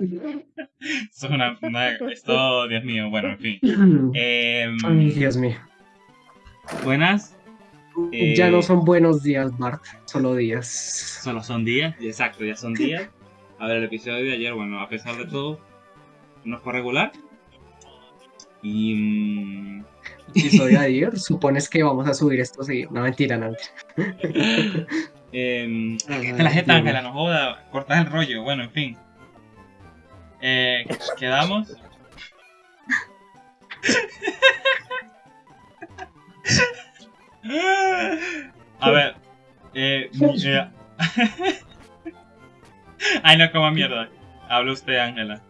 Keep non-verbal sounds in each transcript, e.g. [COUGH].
[LAUGHS] Esto es una, una- Esto, Dios mío, bueno, en fin. Ay, Dios mío. buenas. Eh, Ya no son buenos días, Bart, solo días. Solo son días, exacto, ya son días. A ver, el episodio de ayer, bueno, a pesar de todo, no fue regular. Y. mm, Episodio de [LAUGHS] ayer, supones que vamos a subir esto seguido. No, mentira, no. mentira. [LAUGHS] Ay, la Dios Ángela, no joda, cortas el rollo, bueno, en fin. Eh, quedamos. A ver. Eh, eh, Ay, no, como mierda. Habla usted, Ángela.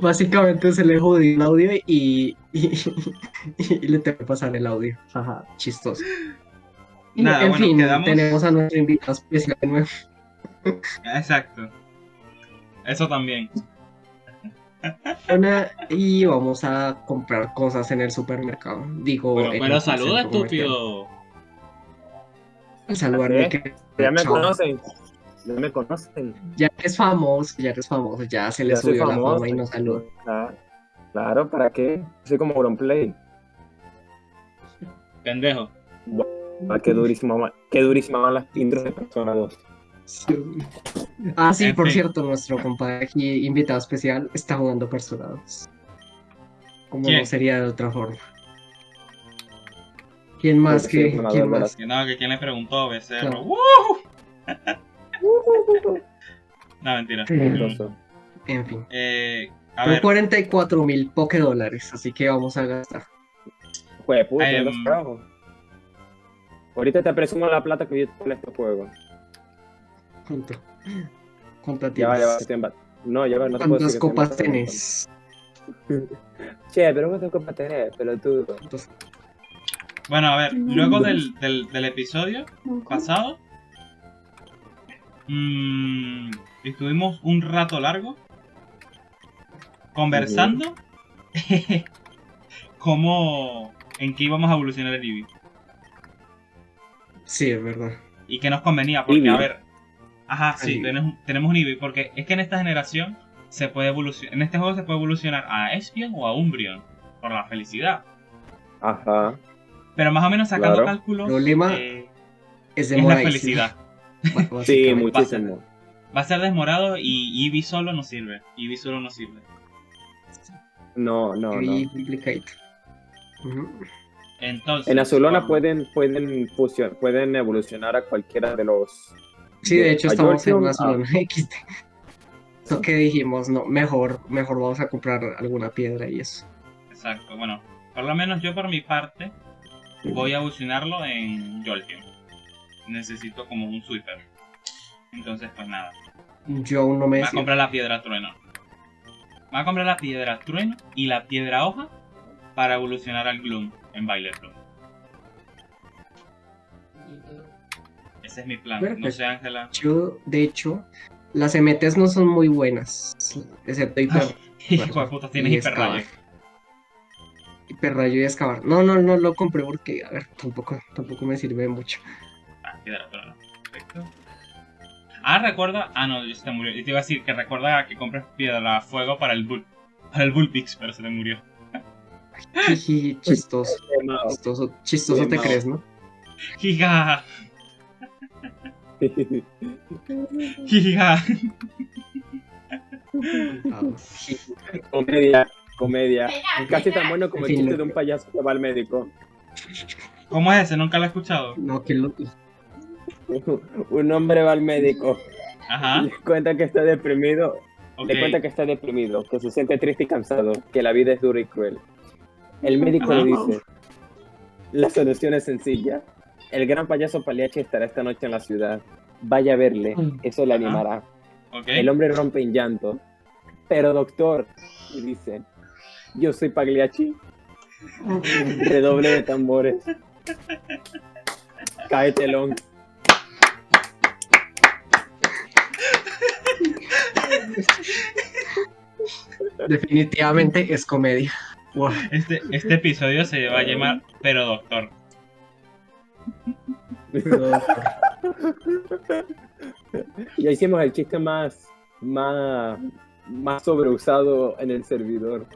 Básicamente se le jodió el audio y, y, y le tengo que pasar el audio. Ajá, chistoso. Nada, en bueno, fin, quedamos- tenemos a nuestro invitado especial de nuevo. Exacto. Eso también. Una- y vamos a comprar cosas en el supermercado. Digo, Pero, pero el saluda, estúpido. Saludarme ¿Ah, sí? que Ya me Chao. conocen. Ya me conocen. ya eres famoso, ya eres famoso, ya se le Ya subió la fama y nos saluda. Claro, claro, ¿para qué? Soy como Auronplay. Pendejo. Ah, qué durísima, ma- qué durísima van las intros de Persona 2. Ah, sí, En por fin. cierto, nuestro compadre aquí, invitado especial, está jugando Personados. Como ¿Quién? no sería de otra forma. ¿Quién más sí, que quién verdad. más? Que no, que quién le preguntó, becerro. Claro. ¡Woo! [LAUGHS] No, mentira. Entonces, En fin. Eh, a Son ver, 44 mil dólares, así que vamos a gastar. Jue puta, Em, los. Ahorita te presumo la plata que yo con este juego. Junto. ¿Cuántas Ya va, ya va, tienes? No, ya va, no te puedo ¿Cuántas copas tenés? [LAUGHS] Che, pero ¿cuántas copas tenés, pelotudo? ¿Cuántas- bueno, a ver, luego del, del, del episodio pasado, mm, estuvimos un rato largo conversando [LAUGHS] cómo, en qué íbamos a evolucionar el Eevee. Sí, es verdad. y que nos convenía, porque Eevee. a ver, ajá, sí, tenemos, tenemos un Eevee, porque es que en esta generación se puede evolucionar, en este juego se puede evolucionar a Espion o a Umbreon, por la felicidad. Ajá. Pero más o menos sacando Claro. cálculos, Problema eh, Es es la felicidad. [LAUGHS] Sí, muchísimo. Va a ser desmorado y Eevee solo no sirve. Eevee solo no sirve. No, no, no. Y complicado. Ujú. Entonces, En Azulona bueno, pueden, pueden, fusion- pueden evolucionar a cualquiera de los. Sí, de hecho a estamos en una zona XD. Eso que dijimos, no, mejor, mejor vamos a comprar alguna piedra y eso. Exacto, bueno, por lo menos yo por mi parte voy a evolucionarlo en Jolteon. Necesito como un sweeper. Entonces, pues nada. Yo aún no me Va a comprar la piedra trueno. Va a comprar la piedra trueno y la piedra hoja para evolucionar al Gloom en Violet Bloom. Ese es mi plan. No sé, Ángela. Yo, de hecho, las MTs no son muy buenas, excepto hiper, [LAUGHS] Hijo de puta, tienes y hiperrayo. hiperrayo y excavar. No, no, no lo compré porque, a ver, tampoco, tampoco me sirve mucho. Ah, piedra trueno. Perfecto. Ah, recuerda. Ah, no, se te murió. Y te iba a decir que recuerda que compres piedra fuego para el Bull. Para el Bullpix, pero se te murió. Jiji, chistoso, [LAUGHS] chistoso, chistoso te crees, ¿no? Giga. Giga. Ah, ji- comedia, comedia. Casi tan bueno como el chiste de un payaso que va al médico. ¿Cómo es ese? Nunca lo he escuchado. No, que lo... Un hombre va al médico, Ajá. le cuenta que está deprimido, Ok. le cuenta que está deprimido, que se siente triste y cansado, que la vida es dura y cruel. El médico le dice, la solución es sencilla. El gran payaso Paliachi estará esta noche en la ciudad. Vaya a verle, eso le animará. El hombre rompe en llanto. Pero doctor, y dice, yo soy Pagliacci. Redoble de tambores. Cae telón. Definitivamente es comedia. Wow. Este, este episodio se va a llamar Pero Doctor. [LAUGHS] Ya hicimos el chiste más, más, más sobreusado en el servidor.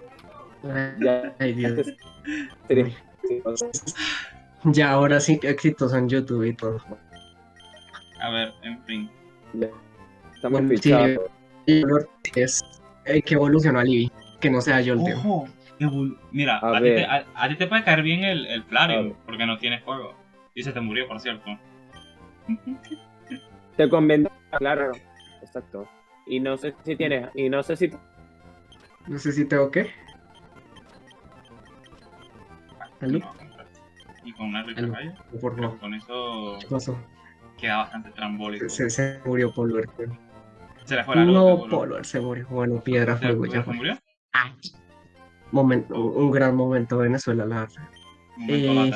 Ya, Ay, Dios. sería- Ya, ahora sí, exitoso en YouTube y todo. A ver, en fin. Estamos Bueno, sí. fichados. Lo es eh, que evolucionó a Libby, que no sea yo el tío. Mira, A a, ti te, a- a ti te puede caer bien el, el Flareon, porque no tiene fuego. Y se te murió, por cierto. Te conviene, claro. Exacto. Y no sé si tienes, y no sé si No sé si tengo que. ¿Aló? Y con una rica raya. Por no. con eso ¿Qué pasó? queda bastante trambólico. Se, se murió Polver. Se le fue la luz. No. Polver se murió. Bueno, piedra, ¿Se, fuego, se ya fue. murió? Momento, un gran momento de Venezuela, la verdad. Momento Eh,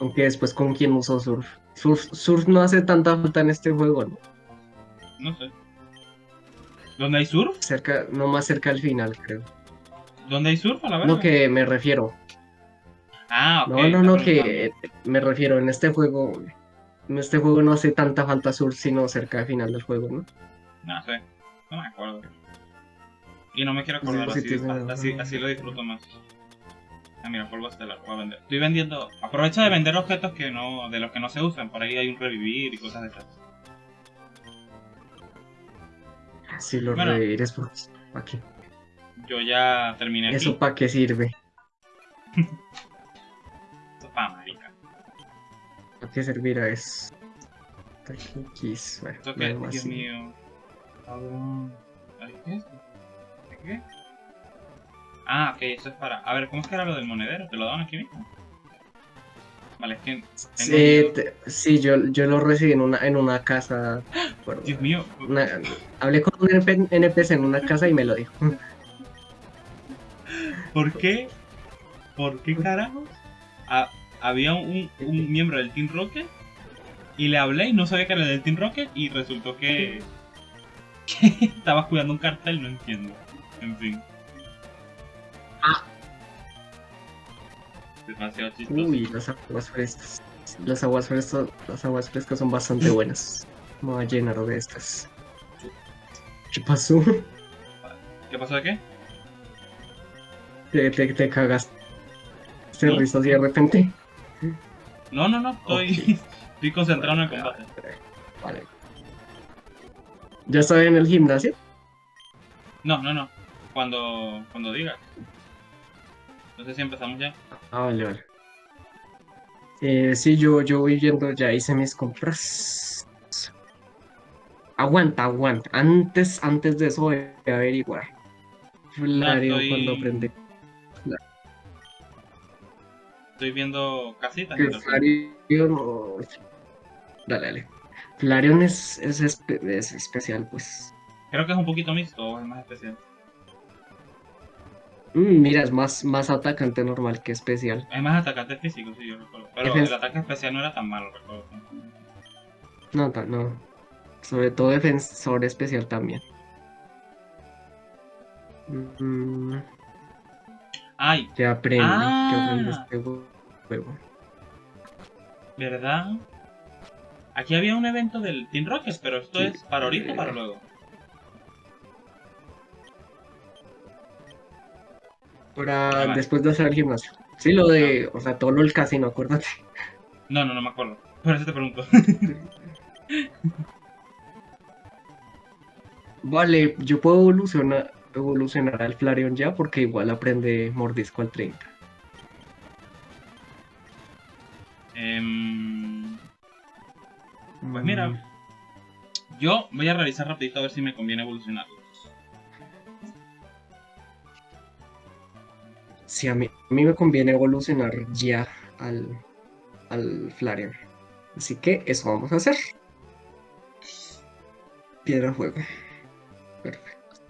aunque después con quién usó Surf. Surf. Surf no hace tanta falta en este juego, ¿no? No sé. ¿Dónde hay surf? Cerca, no más cerca al final, creo. ¿Dónde hay surf a la verdad? No que me refiero. Ah, ok. No, no, no, que me refiero en este juego. En este juego no hace tanta falta Surf, sino cerca al final del juego, ¿no? No sé. No me acuerdo. Y no me quiero Sí, acordar sí, así, tiene- así. Así lo disfruto más. Ah, mira, polvo estelar. Voy a vender. Estoy vendiendo. Aprovecha de vender objetos que no, de los que no se usan. Por ahí hay un revivir y cosas de esas. Si los Bueno. revives, pues, ¿para qué? Yo ya terminé. ¿Eso para qué sirve? [LAUGHS] Esto es pa' marica. ¿Para qué servirá eso? Bueno, Esto que, algo Dios mío. Cabrón. ¿Qué es qué? Ah, ok, eso es para. A ver, ¿cómo es que era lo del monedero? ¿Te lo daban aquí mismo? Vale, es que. tengo Sí, te- sí, yo, yo lo recibí en una, en una casa. [GASPS] Dios mío. una- hablé con un NP NPC en una casa y me lo dijo. [LAUGHS] ¿Por qué? ¿Por qué carajos? Ha- había un, un miembro del Team Rocket y le hablé y no sabía que era del Team Rocket y resultó que, [LAUGHS] que estaba cuidando un cartel, no entiendo. En fin. Demasiado chistoso. Uy, las aguas frescas. Las aguas frescas, las aguas frescas son bastante buenas. Me voy a llenar de estas. ¿Qué pasó? ¿Qué pasó de qué? Te, te, te cagas. Te No. así de repente. No, no, no, estoy, [LAUGHS] estoy concentrado en el combate. Vale. ¿Ya estoy en el gimnasio? No, no, no. Cuando, cuando diga. No sé si empezamos ya. Ah, vale, vale. Eh, sí, yo, yo voy viendo, ya hice mis compras. Aguanta, aguanta. Antes, antes de eso voy a averiguar. Flario estoy- cuando aprende. Estoy viendo casitas. Flareon. no- Dale, dale. Flareon es, es, espe- es especial, pues. Creo que es un poquito mixto, es más especial. Mm, mira, es más, más atacante normal que especial. Es más atacante físico, sí, yo recuerdo. Pero Defen- el ataque especial no era tan malo, recuerdo. No, no. Sobre todo defensor especial también. Mm, Ay, que aprende, que Ah. aprende este juego. ¿verdad? Aquí había un evento del Team Rocket, pero esto Sí. es para ahorita o para luego. Para Vale. después de hacer el gimnasio. Sí, lo de, o sea, todo lo del casino, acuérdate. No, no, no me acuerdo. Por eso te pregunto. [LAUGHS] Vale, yo puedo evolucionar, evolucionar al Flareon ya porque igual aprende mordisco al 30. Em, Pues mira. yo voy a revisar rapidito a ver si me conviene evolucionarlos. Sí, a mí, a mí me conviene evolucionar ya al, al Flareon. Así que eso vamos a hacer. Piedra fuego. Perfecto.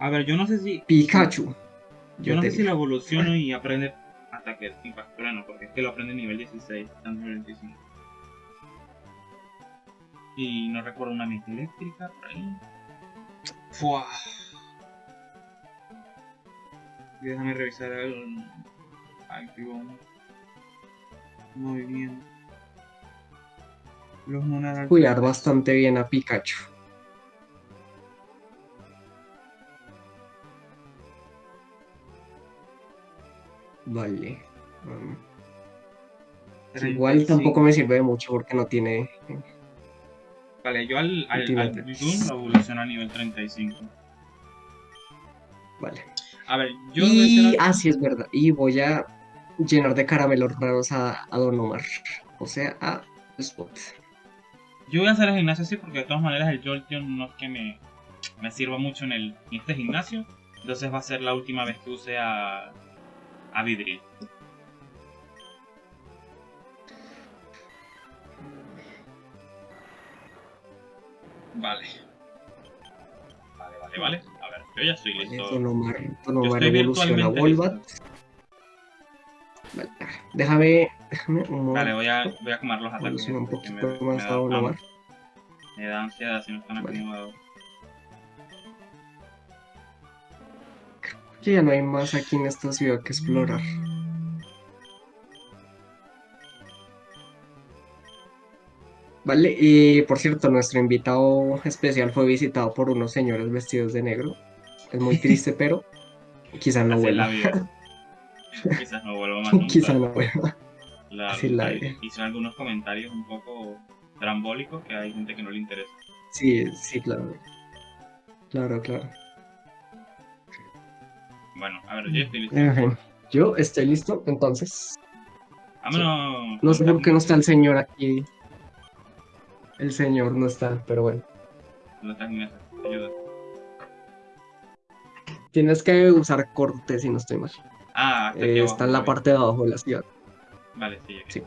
A ver, yo no sé si. Pikachu. Yo no sé si lo digo. evoluciono y aprende ataque impacto trueno, porque es que lo aprende en nivel 16, está en nivel 25. Y no recuerdo una mente eléctrica por ahí. Fua. Déjame revisar el activo movimiento. Los Monarch. cuidar bastante bien a Pikachu. Vale. um, igual tampoco me sirve de mucho porque no tiene. Vale, yo al, al, al. Platoon lo evoluciono a nivel 35. Vale. A ver, yo voy a Y algo- así es verdad. Y voy a llenar de caramelos raros a, a Don Omar. O sea, a Spot. Yo voy a hacer el gimnasio así porque de todas maneras el Jolteon no es que me, me sirva mucho en, el, en este gimnasio. Entonces va a ser la última vez que use a, a Vidril. Vale. Vale, vale, vale. Yo ya estoy Vale, listo. Don Omar, Don Yo estoy evoluciona Volvat. Vale, déjame, déjame un Vale, momento. voy a, voy a quemar los ataques. Un me- poquito me da. Me ansiedad si no están Vale. acomodados. Que ya no hay más aquí en esta ciudad que explorar. Vale, y por cierto, nuestro invitado especial fue visitado por unos señores vestidos de negro. Es muy triste, [LAUGHS] pero quizás no vuelva. [LAUGHS] Quizás no vuelva más nunca. Quizás no vuelva. La- así la vida. hizo algunos comentarios un poco trambólicos que hay gente que no le interesa. Sí, sí, claro. Claro, claro. Bueno, a ver, yo estoy listo. En yo estoy listo, entonces. Vámonos. No sé por qué no está el señor aquí. El señor no está, pero bueno. ¿Dónde está Inés? Ayuda. Tienes que usar corte si no estoy mal. Ah, está, Eh, está en la parte de abajo de la ciudad. Vale, sí, aquí. Sí.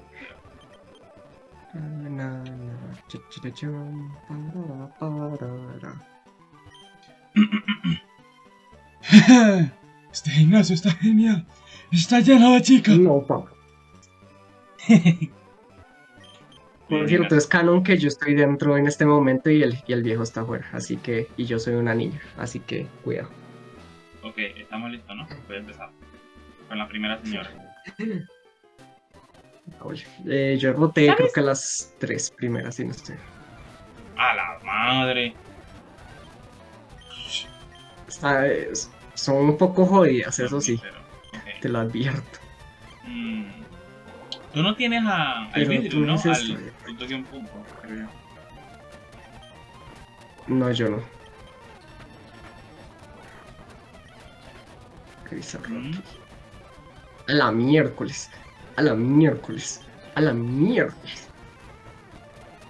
[LAUGHS] Este gimnasio está genial. Está lleno de chicas. No, pa. [LAUGHS] Por cierto, es canon que yo estoy dentro en este momento y el, y el viejo está afuera. Así que, y yo soy una niña. Así que, cuidado. Ok, estamos listos, ¿no? Voy a empezar. Con la primera señora. Oye, eh, yo roté creo que las tres primeras, si no estoy. ¡A la madre! Está- es- son un poco jodidas, eso sí, te lo advierto. Mm. Tú no tienes a, al Pero vidrio, tú ¿no? Al punto guion punto, creo. No, yo no. ¿Qué Rocky? Mm. A la miércoles. A la miércoles. A la miércoles.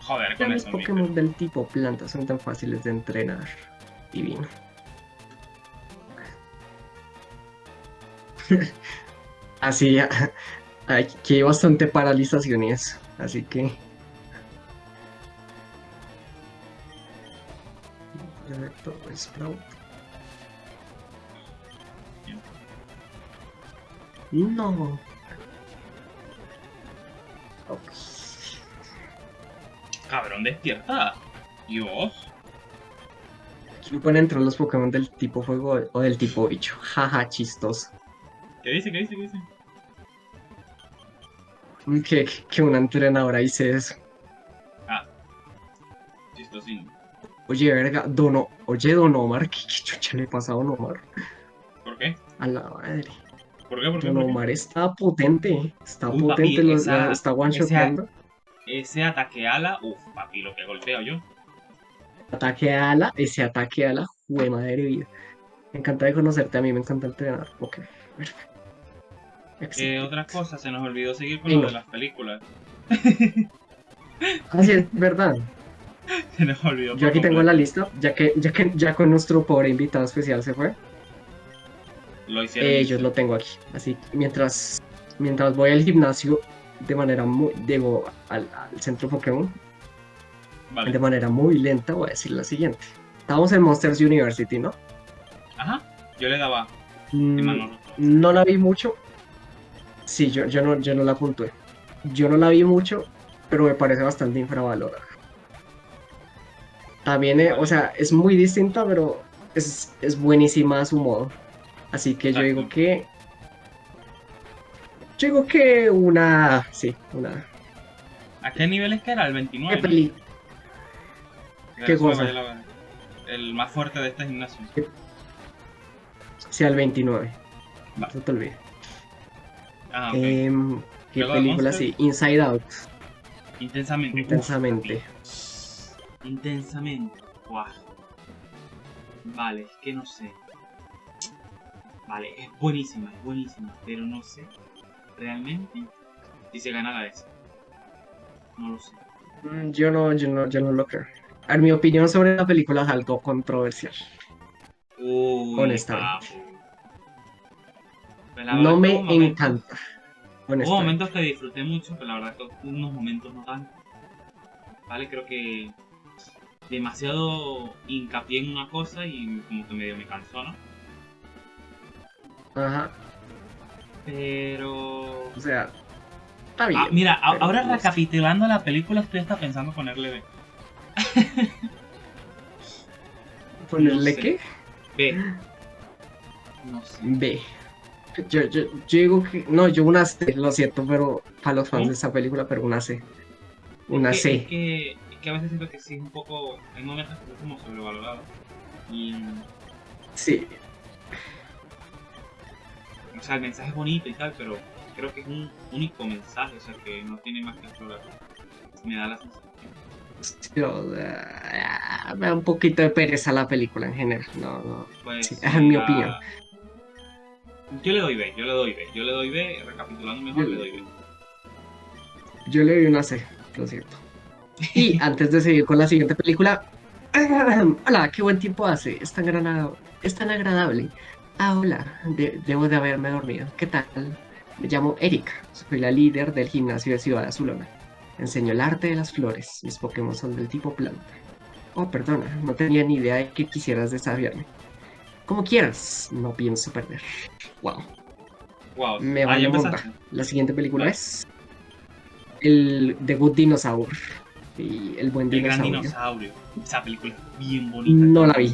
Joder, con los eso, Pokémon Mister. del tipo planta son tan fáciles de entrenar. Divino. [LAUGHS] Así ya. Aquí hay bastante paralización y eso. Así que. Perfecto, Sprout. No. Cabrón, despierta. Dios. Aquí no pueden entrar los Pokémon del tipo fuego o del tipo bicho. [LAUGHS] Jaja, chistoso. ¿Qué dice? ¿Qué dice? ¿Qué dice? Que, que una entrenadora dice eso. Chistosín. Oye, verga, Dono, oye, Don Omar, ¿qué, qué chucha le pasa a Don Omar? ¿Por qué? A la madre. ¿Por qué? ¿Por. Omar está potente. Está Uy, potente, papi, lo- esa- la- está one shotando. Ese ataque ala, uff, papi, lo que golpeo yo. Ataque ala, ese ataque ala, jue madre vida. Me encanta de conocerte, a mí me encanta entrenar. Ok, perfecto. Eh, Excelente. otra cosa, se nos olvidó seguir con lo de las películas. Así es, verdad. [LAUGHS] Se nos olvidó. Yo aquí tengo la lista, ya que, ya que ya con nuestro pobre invitado especial se fue. Lo hicieron. Eh, yo lo tengo aquí. Así que mientras, mientras voy al gimnasio de manera muy, digo, al, al centro Pokémon, Vale. de manera muy lenta, voy a decir la siguiente. Estamos en Monsters University, ¿no? Ajá. Yo le daba. Mm, no la vi mucho. Sí, yo, yo, no, yo no la puntué. Yo no la vi mucho, pero me parece bastante infravalorada. También, eh, o sea, es muy distinta, pero es, es buenísima a su modo. Así que yo digo Exacto. que. Yo digo que una. Sí, una. ¿A qué nivel es que era? El ¿Qué 29. peli? ¿no? qué Eso fue cosa? la- El más fuerte de este gimnasio. Sí, al 29. Va. No te olvides. Ah. Em, ¿Qué película sí? Inside Out. Intensamente. Intensamente. Uf, intensamente. Guau. Vale, es que no sé. Vale, es buenísima, es buenísima, pero no sé realmente si se ganará esa. No lo sé. Mm, Yo no, yo no, yo no lo creo. Ver, mi opinión sobre la película es algo controversial. Uy, Honestamente. Pues la No me momentos- encanta. Hubo momentos que disfruté mucho, pero la verdad que unos momentos no tanto. Vale, creo que demasiado hincapié en una cosa y como que medio me cansó, ¿no? Ajá. Pero... O sea, está bien. Ah, mira, pero ahora sé. recapitulando la película estoy hasta pensando ponerle B. [LAUGHS] ¿Ponerle no sé. qué? B. No sé. B. Yo, yo, yo digo que. No, yo una C, lo siento, pero para los fans ¿Cómo? de esta película, pero una C. Una es que, C. Es que, es que a veces siento que sí es un poco... Hay momentos que es como sobrevalorado. Y... Sí. O sea, el mensaje es bonito y tal, pero creo que es un único mensaje, o sea, que no tiene más que explorar. Me da la sensación. Yo, ah, me da un poquito de pereza la película en general. No, no. Pues, Sí, es mi la- opinión. Yo le doy B, yo le doy B, yo le doy B, recapitulando mejor, Yo- le doy B. Yo le doy una C, lo siento. Y [LAUGHS] antes de seguir con la siguiente película. [CLEARS THROAT] Hola, qué buen tiempo hace. Es tan, es tan agradable. Ah, hola. de- debo de haberme dormido. ¿Qué tal? Me llamo Erika. Soy la líder del gimnasio de Ciudad Azulona. Enseño el arte de las flores. Mis Pokémon son del tipo planta. Oh, perdona. No tenía ni idea de que quisieras desafiarme. Como quieras. No pienso perder. Wow. Wow, Me ah, vale ya monta. empezaste. La siguiente película es el The Good Dinosaur y el buen El gran dinosaurio. dinosaurio. Esa película es bien bonita. No la vi,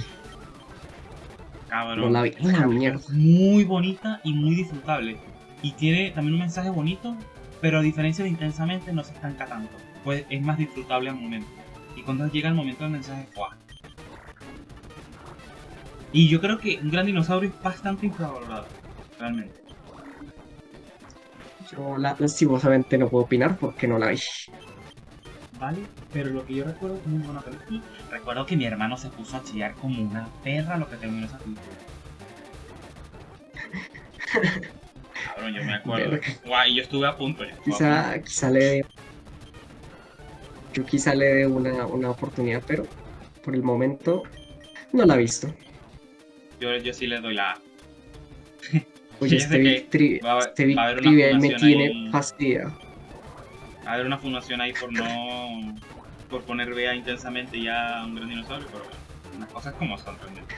Cabrón. la vi. La mierda. Es muy bonita y muy disfrutable. Y tiene también un mensaje bonito, pero a diferencia de intensamente no se estanca tanto. Pues es más disfrutable al momento. Y cuando llega el momento del mensaje, ¡guau! Y yo creo que un gran dinosaurio es bastante infravalorado, realmente. Yo la- lastimosamente no puedo opinar porque no la vi. ¿Vale? Pero lo que yo recuerdo es muy buena película. Recuerdo que mi hermano se puso a chillar como una perra lo que terminó esa película. [LAUGHS] Cabrón, yo me acuerdo. Verga. Guau, y yo estuve a punto. yo estuve a punto. Quizá, quizá le dé. Yo quizá le dé una, una oportunidad, pero por el momento no la he visto. Yo, yo sí le doy la A. Oye, [LAUGHS] este que Big Tri- va a- este Big va a haber una Trivial me tiene fastidiado. A haber una fundación ahí por no. por poner vea intensamente ya a un gran dinosaurio, pero bueno, las cosas como son realmente.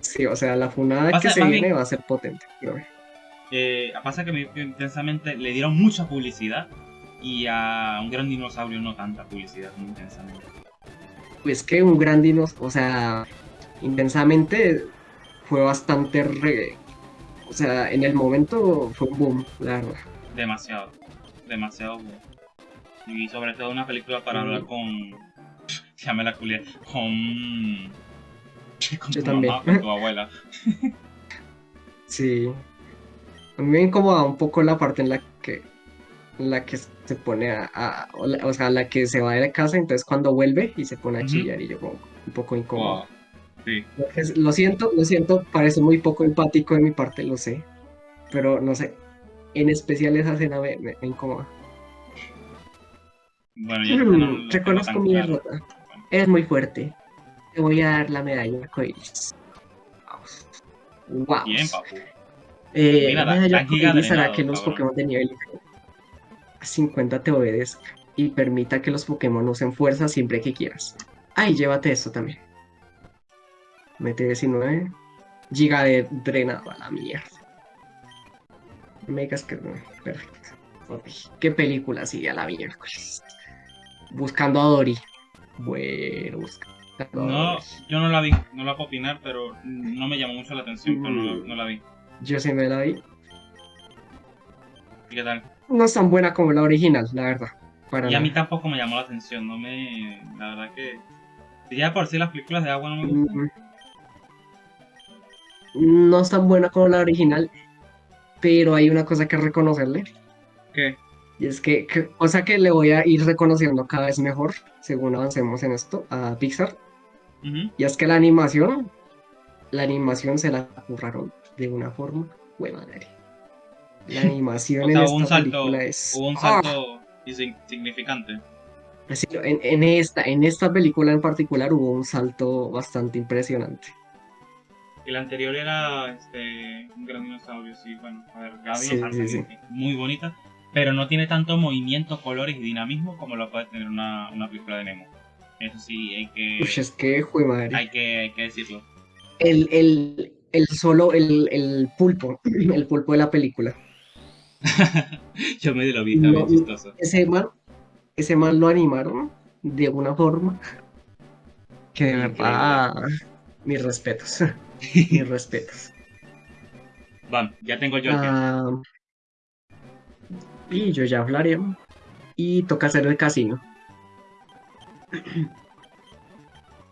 Sí, o sea, la funada Pasa- que se viene bien- va a ser potente. creo. Eh, pasa que me- que intensamente le dieron mucha publicidad y a un gran dinosaurio no tanta publicidad como intensamente. Pues que un gran dinosaurio, o sea, intensamente fue bastante re... O sea, en el momento fue un boom, la verdad. Demasiado, demasiado bueno. Y sobre todo una película para hablar con. [LAUGHS] Ya me la culié. Con. [LAUGHS] Con Yo tu también. mamá, con tu abuela. [LAUGHS] Sí. A mí me incomoda un poco la parte en la que en la que se pone a, a- o, sea, la que se va de la casa, entonces cuando vuelve y se pone a Ujú. chillar y yo como un poco incómodo. Wow. Sí. Lo siento, lo siento, parece muy poco empático de mi parte, lo sé. Pero no sé. En especial esa escena me, me- me incomoda. Bueno, yo no lo tengo Reconozco mi claro. derrota. Es muy fuerte. Te voy a dar la medalla arcoíris. Vamos. Wow. Bien, papu. Eh, Mira, la la- medalla arcoíris hará que los cabrón. Pokémon de nivel 50 te obedezcan y permita que los Pokémon usen fuerza siempre que quieras. Ay, llévate esto también. Mete 19. Giga de drenado a la mierda. Megas que. Perfecto. Ok, ¿Qué película sigue a la miércoles? Buscando a Dory. Bueno, buscando a No, yo no la vi, no la puedo opinar, pero no me llamó mucho la atención, pero no, Mm. no la vi. Yo sí me la vi. ¿Y qué tal? No es tan buena como la original, la verdad. para Y a mí tampoco me llamó la atención, no me... La verdad que... Si ya por sí las películas de agua no me gustan. Mm, No es tan buena como la original, pero hay una cosa que reconocerle. ¿Qué? Y es que, que- cosa que le voy a ir reconociendo cada vez mejor según avancemos en esto a Pixar. Y es que la animación, la animación se la curraron de una forma buena madre. La [LAUGHS] animación O en sea, esta hubo un salto, película es. hubo un ¡Ah! salto insign- significante. Sí, en, en esta, en esta película en particular hubo un salto bastante impresionante. El anterior era este, un gran dinosaurio, sí, bueno, a ver, Gaby Sí, Hansen sí, sí. es muy bonita, pero no tiene tanto movimiento, colores y dinamismo como lo puede tener una, una película de Nemo. Eso sí, hay que, Uy, es que, jue madre. hay que, hay que decirlo. El, el, el solo, el, el pulpo, [CLEARS THROAT] el pulpo de la película. [LAUGHS] Yo medio lo vi, está bien No, chistoso. Ese man, ese man lo animaron de una forma que de verdad, mis respetos, mis [LAUGHS] respetos. Van, ya tengo yo el. Ah, y yo ya hablaré. Y toca hacer el casino.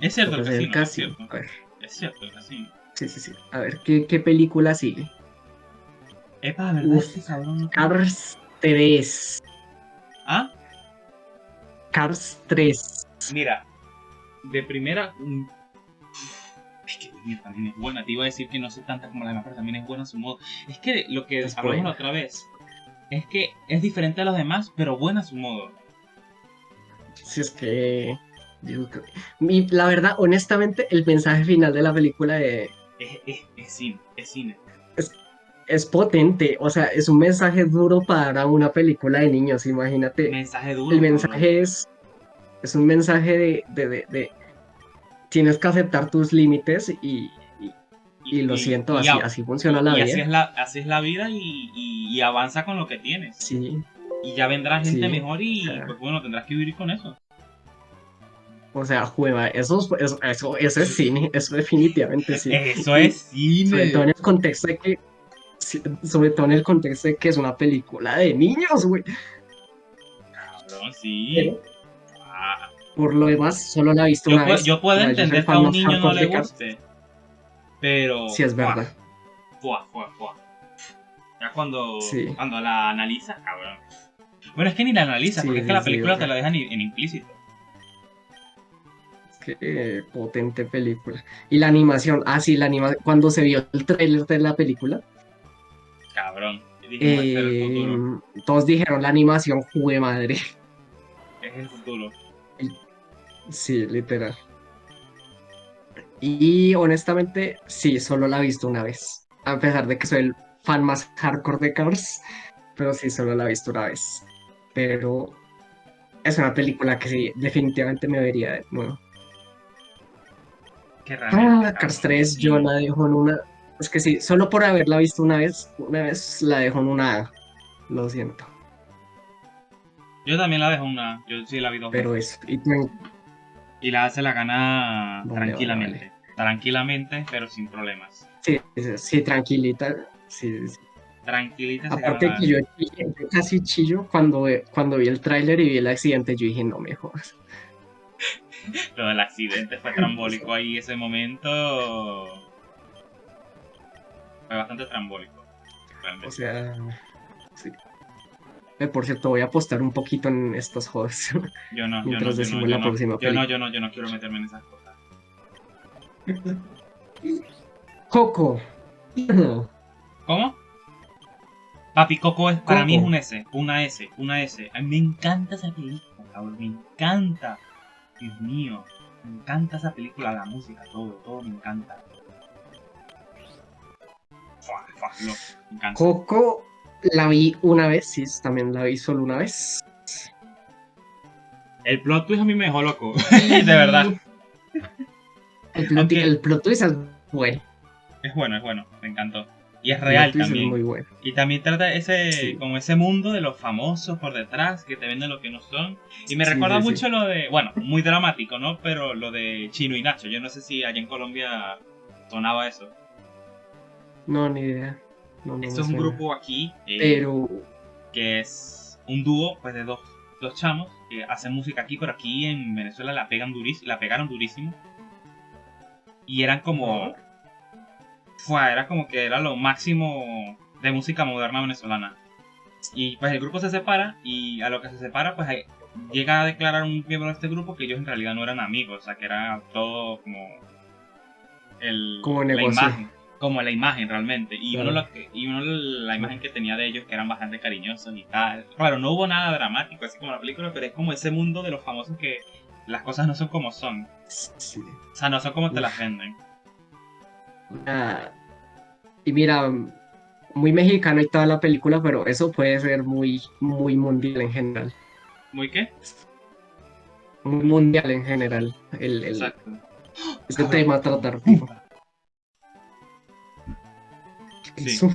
Es cierto, el Toca hacer casino, el es casino. cierto. A ver, Es cierto, el casino. sí, sí, sí. A ver, ¿qué, qué película sigue? Epa, ¿verdad? Uf. Este cabrón Cars 3. ¿Ah? Cars 3. Mira, de primera. Es que mira, también es buena. Te iba a decir que no sé tanta como la demás, pero también es buena a su modo. Es que lo que Es hablamos buena. la otra vez es que es diferente a los demás, pero buena a su modo. Si es que. digo que- mi- la verdad, honestamente, el mensaje final de la película de- Es, es, es cine, es cine. es potente. O sea, es un mensaje duro para una película de niños. Imagínate. Mensaje duro. El mensaje es, es un mensaje de, de, de- de- tienes que aceptar tus límites y, y- y lo siento, así, así funciona la vida. así es la, así es la vida y, avanza con lo que tienes. Sí, Y ya vendrá gente Sí, mejor y sea. pues bueno, tendrás que vivir con eso. o sea, juega, eso, es- eso, eso, eso es cine, eso definitivamente sí. Eso es cine. Sobre todo en el contexto de que, sobre todo en el contexto de que es una película de niños, güey. Cabrón, sí. Pero, Ah, por lo demás, solo la he visto yo, una puedo, vez. yo puedo entender que a un niño no le guste. Pero. Sí, es verdad. fuá, fuá, fuá. Ya cuando, Sí. cuando la analizas, cabrón. Bueno, es que ni la analizas, Sí, porque es que la película te la dejan en, implícito. Qué potente película. Y la animación, ah, sí, la animación, cuando se vio el tráiler de la película, Cabrón. Dijimos, "Este es el futuro. eh, todos dijeron la animación, jugué madre. Es el futuro. Sí, literal. Y honestamente, sí, solo la he visto una vez. A pesar de que soy el fan más hardcore de Cars, pero sí, solo la he visto una vez. Pero es una película que sí, definitivamente me vería de nuevo. Que realmente, Ah, Cars cabrón, 3 sí. yo la dejo en una. Es que sí, solo por haberla visto una vez, una vez la dejo en una A. Lo siento. Yo también la dejo una. Yo sí la vi dos Pero veces. eso. Y tú- Y la hace la gana Vale, tranquilamente. Tranquilamente, pero sin problemas. sí, sí, tranquilita. Sí, sí. Tranquilita se Aparte que yo, yo casi chillo cuando, cuando vi el tráiler y vi el accidente, yo dije, no me jodas. [LAUGHS] Lo del accidente fue trambólico ahí ese momento. Fue bastante trambólico. Realmente. O sea. Eh, por cierto, voy a apostar un poquito en estos juegos. [LAUGHS] yo no, yo no, yo no, yo no, yo no, película. yo no, yo no quiero meterme en esas cosas. Coco. [CLEARS THROAT] ¿Cómo? Papi, Coco es, para Coco. mí es un S, una S, una S. A mí me encanta esa película, cabrón, me encanta. Dios mío, me encanta esa película, la música, todo, todo me encanta. Fua, fua, lo- me encanta. Coco la vi una vez, sí, también la vi solo una vez. El plot twist a mí me dejó loco, [LAUGHS] de verdad. El plot, el plot twist es bueno. Es bueno, es bueno, me encantó. Y es El real plot también. es muy bueno. Y también trata ese, Sí. como ese mundo de los famosos por detrás, que te venden lo que no son. Y me Sí, recuerda sí. mucho lo de, bueno, muy dramático, ¿no? Pero lo de Chino y Nacho. Yo no sé si allá en Colombia sonaba eso. No, ni idea. No, Esto es un grupo aquí eh, Pero que es un dúo pues de dos, dos chamos que hacen música aquí, pero aquí en Venezuela la pegan durísimo, la pegaron durísimo. Y eran como. Fue, era como que era lo máximo de música moderna venezolana. Y pues el grupo se separa y a lo que se separa, pues hay- llega a declarar un miembro de este grupo que ellos en realidad no eran amigos, o sea, que era todo como el, Como la negocio. imagen, como la imagen realmente. Y Claro. uno, lo que- y uno la imagen que tenía de ellos que eran bastante cariñosos y tal. Claro, no hubo nada dramático así como la película, pero es como ese mundo de los famosos que las cosas no son como son. Sí. O sea, no son como te las venden. Ah, y mira, muy mexicano y toda la película, pero eso puede ser muy, muy mundial en general. ¿Muy qué? Muy mundial en general. El, el, Exacto. este tema a tratar. tipo. Sí.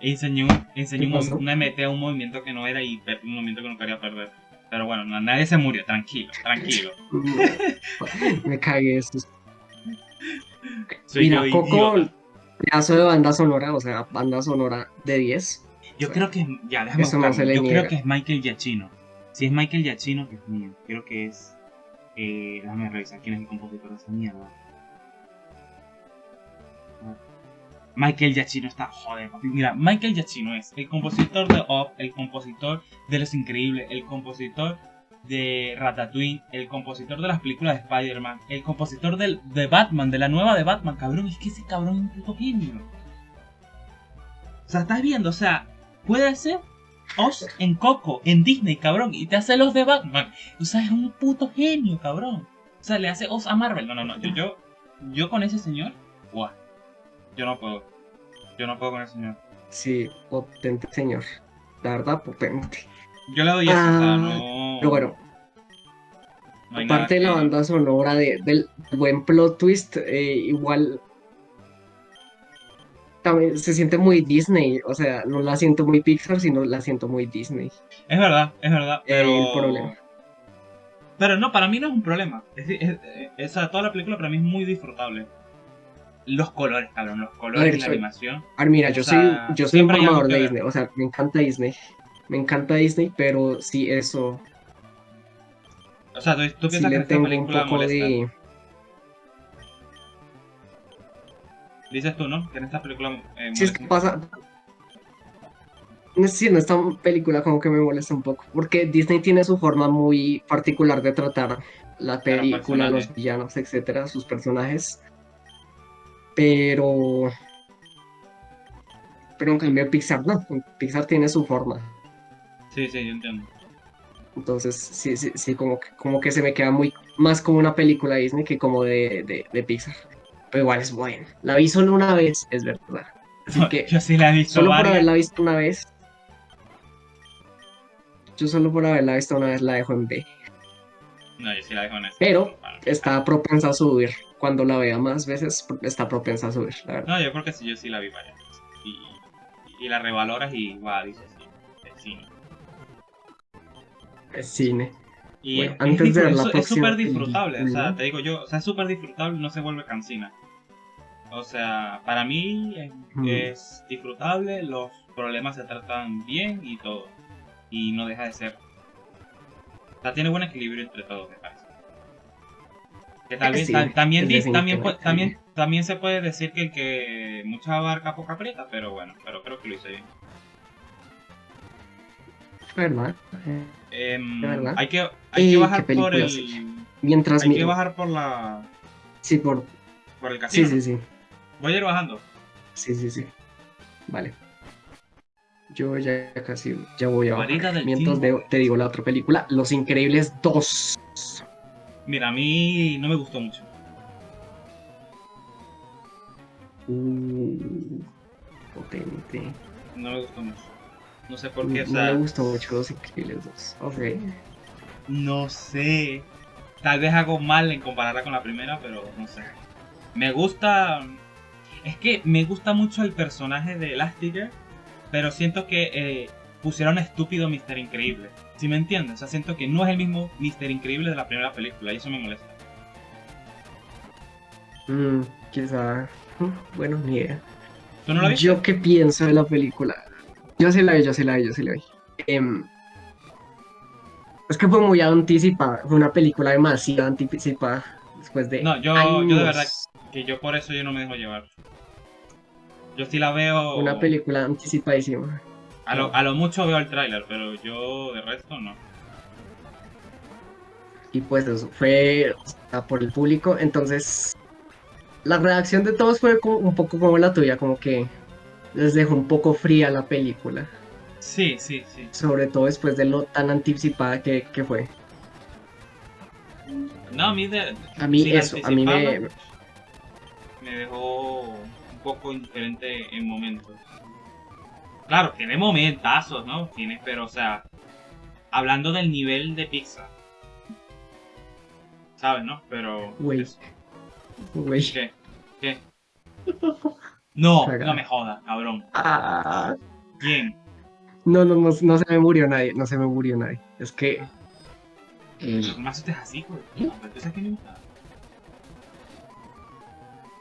Enseñó, enseñó ¿Qué un, pasó? un MT a un movimiento que no era y un movimiento que no quería perder. Pero bueno, no- nadie se murió, tranquilo, tranquilo. [LAUGHS] Me cagué eso. Soy Mira, Coco, idiota. pedazo de banda sonora, o sea, banda sonora de 10. Yo creo que es, ya, déjame Eso no se le Yo niega. creo que es Michael Giacchino. Si es Michael Giacchino, Dios mío, creo que es. Eh, déjame revisar quién es el compositor de esa mierda. Michael Giacchino está, joder. Mira, Michael Giacchino es el compositor de Up, el compositor de Los Increíbles, el compositor de Ratatouille, el compositor de las películas de Spider-Man, el compositor del, de Batman, de la nueva de Batman, cabrón. Es que ese cabrón es un puto genio. O sea, estás viendo, o sea, puede ser Oz en Coco, en Disney, cabrón, y te hace los de Batman. O sea, es un puto genio, cabrón. O sea, le hace Oz a Marvel. No, no, no. Yo, yo, yo con ese señor, guau. Yo no puedo. Yo no puedo con ese señor. Sí, potente señor. La verdad, potente. Yo le doy eso, o sea, Ah, no. Pero bueno, no aparte de la banda sonora de- del buen plot twist, eh, igual también se siente muy Disney. O sea, no la siento muy Pixar, sino la siento muy Disney. Es verdad, es verdad. Pero... El problema. Pero no, para mí no es un problema. Es, decir, es- es- o sea, toda la película para mí es muy disfrutable. Los colores, cabrón, los colores y la animación. A ver, mira, yo O sea, soy, yo soy un que de. Disney. O sea, me encanta Disney. Me encanta Disney, pero sí, eso. O sea, tú, tú Sí piensas que le esta tengo un poco molesta. de. Dices tú, ¿no? Que en esta película eh, Si es que pasa. Sí, en esta película como que me molesta un poco. Porque Disney tiene su forma muy particular de tratar la película, los personajes. villanos, etcétera, sus personajes. Pero. Pero en cambio Pixar no. Pixar tiene su forma. Sí, sí, yo entiendo. Entonces, sí, sí, sí, como que, como que se me queda muy más como una película Disney que como de, de, de Pixar. Pero igual es buena. La vi solo una vez, es verdad. Así que Yo sí la he visto solo por haberla visto una vez. Yo solo por haberla visto una vez la dejo en B. No, yo sí la dejo en eso. Pero Bueno. está propensa a subir. Cuando la vea más veces, está propensa a subir, la verdad. No, yo creo que sí, yo sí la vi varias veces. Y, y la revaloras y igual, dices, sí, es cine. Es cine. Y Bueno, es- [LAUGHS] antes es, de la es- súper disfrutable, o sea, te digo yo, o sea, es súper disfrutable, no se vuelve cansina. O sea, para mí es, Mm. es disfrutable, los problemas se tratan bien y todo. Y no deja de ser. O sea, tiene buen equilibrio entre todo, me parece. Que tal Es vez cine, ta- también, es di- también, también, también se puede decir que el que mucha abarca poca aprieta, pero bueno, pero creo que lo hice bien. ¿Verdad? Eh, hay que, hay que Eh, bajar por el. sí. Mientras Hay mi... que bajar por la. Sí, por... por el Sí, casino. sí, sí. Voy a ir bajando. Sí, sí, sí. Vale. Yo ya casi, ya voy a bajar. Mientras de- te digo la otra película, Los Increíbles 2. Mira, a mí no me gustó mucho. Uh, potente. No me gustó mucho. No sé por No qué, o sea. me gustó mucho Los Increíbles 2. Ok. No sé. Tal vez hago mal en compararla con la primera, pero no sé. Me gusta. Es que me gusta mucho el personaje de Elastigirl, pero siento que eh, pusieron estúpido Mister Increíble. ¿Sí me entiendes? O sea, siento que no es el mismo Mister Increíble de la primera película y eso me molesta. Mm, quizá. mm, Bueno, ni idea. ¿Tú no la viste? Yo qué pienso de la película. Yo sí la vi, yo sí la vi, yo sí la vi. Em, Es que fue muy anticipada, fue una película demasiado anticipada después de No, yo, años. yo de verdad que yo por eso yo no me dejo llevar. Yo sí la veo. Una película anticipadísima. A lo, a lo mucho veo el tráiler, pero yo de resto no. Y pues eso fue o sea, por el público. Entonces, la reacción de todos fue como- un poco como la tuya, como que les dejó un poco fría la película. Sí, sí, sí. Sobre todo después de lo tan anticipada que, que fue. No, a mí de, A mí eso, a mí me... me dejó un poco indiferente en momentos. Claro, tiene momentazos, ¿no? Tiene, pero o sea, hablando del nivel de Pixar. ¿Sabes, no? Pero. Güey. ¿Qué? ¿Qué? No, Cagada. [LAUGHS] no me jodas, cabrón. Ah, ¿Quién? no, no, no, no se me murió nadie, no se me murió nadie. Es que... No me asustes así, güey. No.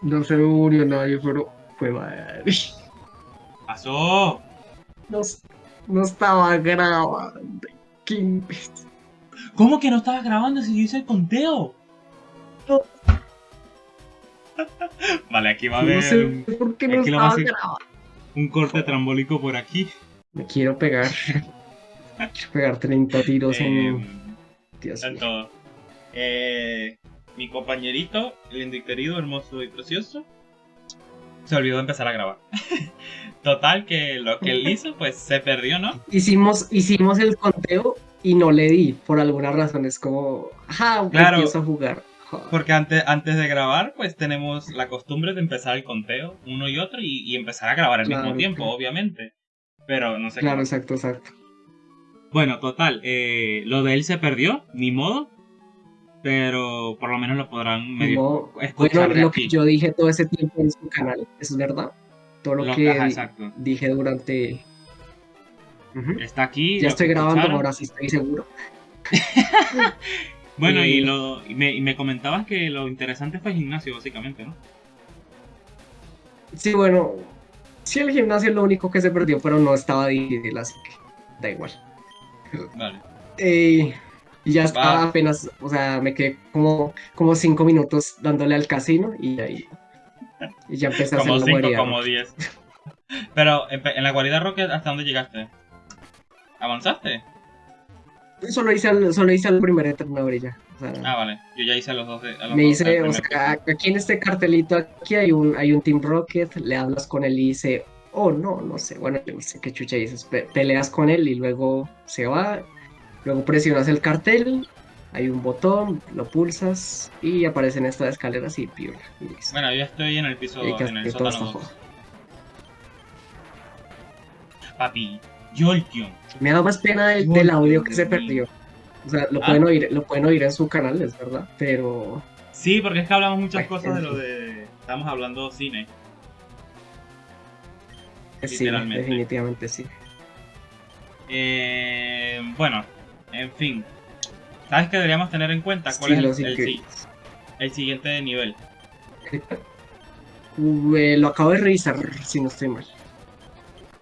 No se me murió nadie, pero fue madre. ¡Pasó! No, no estaba grabando. Qué imbécil. ¿Cómo que no estabas grabando si yo hice el conteo? No. [LAUGHS] vale, aquí va a No haber sé un, por qué no estaba grabando. un corte trambólico por aquí. Me quiero pegar. Quiero pegar 30 tiros Eh, en. Dios está en mío. Eh, mi compañerito, lindo y querido, hermoso y precioso, se olvidó de empezar a grabar. [LAUGHS] Total, que lo que él hizo, pues se perdió, ¿no? Hicimos, hicimos el conteo y no le di. Por alguna razón es como. Ajá, Claro. empiezo a jugar. Joder. Porque antes, antes de grabar, pues tenemos la costumbre de empezar el conteo, uno y otro, y, y empezar a grabar al mismo tiempo, claro. obviamente. Pero no sé Claro, exacto, exacto. Bueno, total, eh, lo de él se perdió, ni modo. Pero por lo menos lo podrán medio escuchar bueno, de lo aquí. que yo dije todo ese tiempo en su canal, ¿es verdad? Todo lo, Lo- que ajá, dije durante. Está aquí. Ya estoy grabando, escucharon. ahora sí estoy seguro. [LAUGHS] Bueno, y, Eh, lo, y, me, y me comentabas que lo interesante fue el gimnasio, básicamente, ¿no? Sí, bueno, sí, el gimnasio es lo único que se perdió, pero no estaba difícil, así que da igual. Vale. Eh, y ya estaba apenas, o sea, me quedé como, como cinco minutos dándole al casino y ahí y ya empecé a hacer Como la 5, guarida. como 10. [LAUGHS] Pero en, la guarida Rocket, ¿hasta dónde llegaste? ¿Avanzaste? Solo hice al, solo hice al primer entrenador y ya. o sea, Ah, vale. Yo ya hice los dos. a los me hice, o sea, aquí en este cartelito aquí hay un, hay un Team Rocket, le hablas con él y dice, oh no, no sé, bueno, yo no sé qué chucha dices, pe- peleas con él y luego se va, luego presionas el cartel, hay un botón, lo pulsas y aparecen estas escaleras y piola. y listo. Bueno, yo estoy en el piso, Y que en el todo sótano está 2. jodido. Papi, Jolteon. Me da más pena del, audio que se perdió. O sea, lo Ah. pueden oír, lo pueden oír en su canal, es verdad, pero Sí, porque es que hablamos muchas cosas de lo de... Estamos hablando cine. sí, definitivamente sí. Eh, bueno, en fin. ¿Sabes qué deberíamos tener en cuenta? ¿Cuál Estilos es el, el, el siguiente nivel? [LAUGHS] Lo acabo de revisar, si no estoy mal.